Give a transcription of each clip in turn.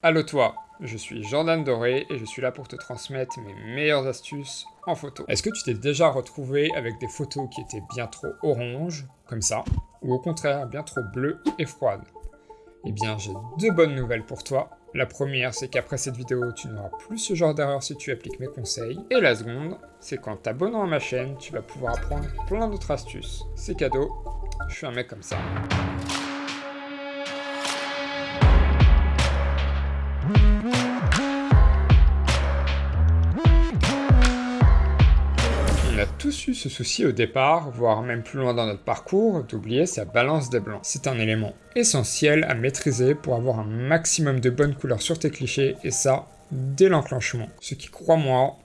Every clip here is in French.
Allo toi, je suis Jordan Doré et je suis là pour te transmettre mes meilleures astuces en photo. Est-ce que tu t'es déjà retrouvé avec des photos qui étaient bien trop orange, comme ça, ou au contraire bien trop bleues et froides Eh bien j'ai deux bonnes nouvelles pour toi. La première, c'est qu'après cette vidéo, tu n'auras plus ce genre d'erreur si tu appliques mes conseils. Et la seconde, c'est qu'en t'abonnant à ma chaîne, tu vas pouvoir apprendre plein d'autres astuces. C'est cadeau, je suis un mec comme ça. On a tous eu ce souci au départ, voire même plus loin dans notre parcours, d'oublier sa balance des blancs. C'est un élément essentiel à maîtriser pour avoir un maximum de bonnes couleurs sur tes clichés, et ça, dès l'enclenchement. Ce qui, crois-moi,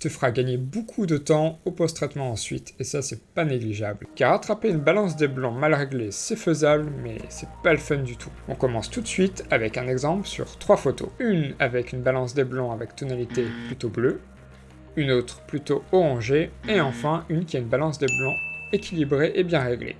te fera gagner beaucoup de temps au post-traitement ensuite, et ça c'est pas négligeable. Car attraper une balance des blancs mal réglée, c'est faisable, mais c'est pas le fun du tout. On commence tout de suite avec un exemple sur trois photos. Une avec une balance des blancs avec tonalité plutôt bleue, une autre plutôt orangée, et enfin une qui a une balance des blancs équilibrée et bien réglée.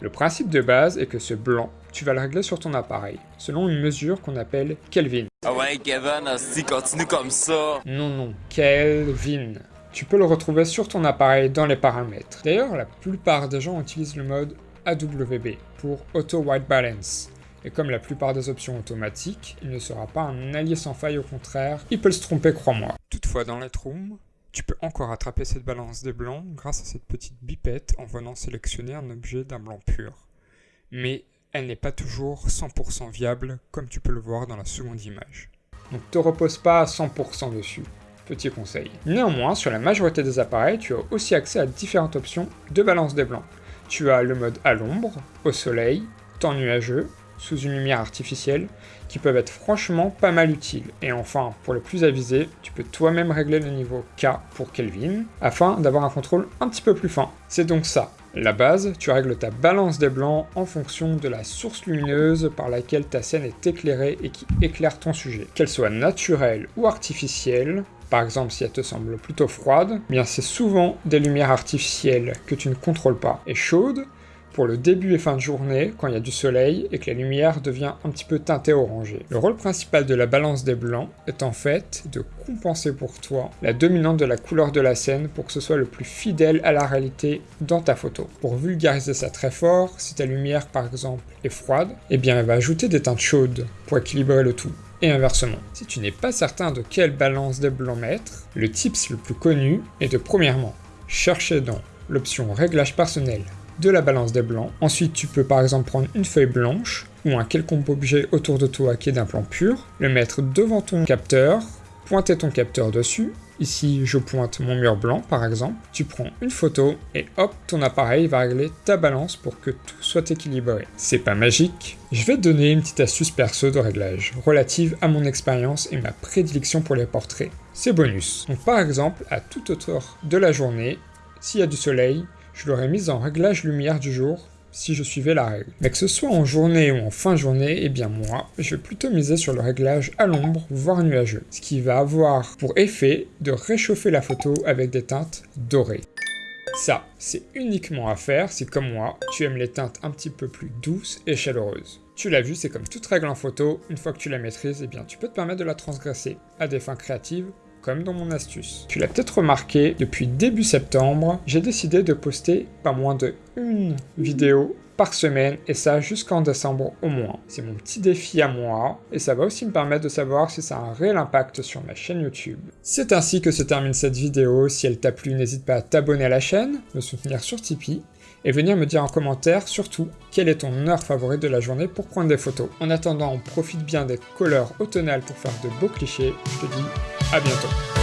Le principe de base est que ce blanc, tu vas le régler sur ton appareil, selon une mesure qu'on appelle Kelvin. Ah ouais, Kevin, si continue comme ça. Non, non, Kelvin. Tu peux le retrouver sur ton appareil dans les paramètres. D'ailleurs, la plupart des gens utilisent le mode AWB pour Auto White Balance. Et comme la plupart des options automatiques, il ne sera pas un allié sans faille, au contraire, il peut se tromper, crois-moi. Toutefois, dans Lightroom, tu peux encore attraper cette balance des blancs grâce à cette petite bipette en venant sélectionner un objet d'un blanc pur. Mais elle n'est pas toujours 100% viable comme tu peux le voir dans la seconde image. Donc te repose pas à 100% dessus. Petit conseil. Néanmoins, sur la majorité des appareils, tu as aussi accès à différentes options de balance des blancs. Tu as le mode à l'ombre, au soleil, temps nuageux, sous une lumière artificielle, qui peuvent être franchement pas mal utiles. Et enfin, pour les plus avisés, tu peux toi-même régler le niveau K pour Kelvin, afin d'avoir un contrôle un petit peu plus fin. C'est donc ça. La base, tu règles ta balance des blancs en fonction de la source lumineuse par laquelle ta scène est éclairée et qui éclaire ton sujet. Qu'elle soit naturelle ou artificielle, par exemple si elle te semble plutôt froide, eh bien c'est souvent des lumières artificielles que tu ne contrôles pas. Et chaude, pour le début et fin de journée, quand il y a du soleil et que la lumière devient un petit peu teintée orangée. Le rôle principal de la balance des blancs est en fait de compenser pour toi la dominante de la couleur de la scène pour que ce soit le plus fidèle à la réalité dans ta photo. Pour vulgariser ça très fort, si ta lumière par exemple est froide, eh bien elle va ajouter des teintes chaudes pour équilibrer le tout et inversement. Si tu n'es pas certain de quelle balance des blancs mettre, le tips le plus connu est de premièrement chercher dans l'option réglage personnel de la balance des blancs. Ensuite, tu peux par exemple prendre une feuille blanche ou un quelconque objet autour de toi qui est d'un plan pur, le mettre devant ton capteur, pointer ton capteur dessus. Ici, je pointe mon mur blanc par exemple. Tu prends une photo et hop, ton appareil va régler ta balance pour que tout soit équilibré. C'est pas magique. Je vais te donner une petite astuce perso de réglage, relative à mon expérience et ma prédilection pour les portraits. C'est bonus. Donc par exemple, à toute hauteur de la journée, s'il y a du soleil, je l'aurais mise en réglage lumière du jour si je suivais la règle. Mais que ce soit en journée ou en fin journée, eh bien moi, je vais plutôt miser sur le réglage à l'ombre, voire nuageux, ce qui va avoir pour effet de réchauffer la photo avec des teintes dorées. Ça, c'est uniquement à faire si, comme moi, tu aimes les teintes un petit peu plus douces et chaleureuses. Tu l'as vu, c'est comme toute règle en photo, une fois que tu la maîtrises, eh bien tu peux te permettre de la transgresser à des fins créatives comme dans mon astuce. Tu l'as peut-être remarqué, depuis début septembre, j'ai décidé de poster pas moins de une vidéo par semaine et ça jusqu'en décembre au moins. C'est mon petit défi à moi et ça va aussi me permettre de savoir si ça a un réel impact sur ma chaîne YouTube. C'est ainsi que se termine cette vidéo. Si elle t'a plu, n'hésite pas à t'abonner à la chaîne, me soutenir sur Tipeee et venir me dire en commentaire surtout quelle est ton heure favorite de la journée pour prendre des photos. En attendant, on profite bien des couleurs automnales pour faire de beaux clichés. Je te dis à bientôt.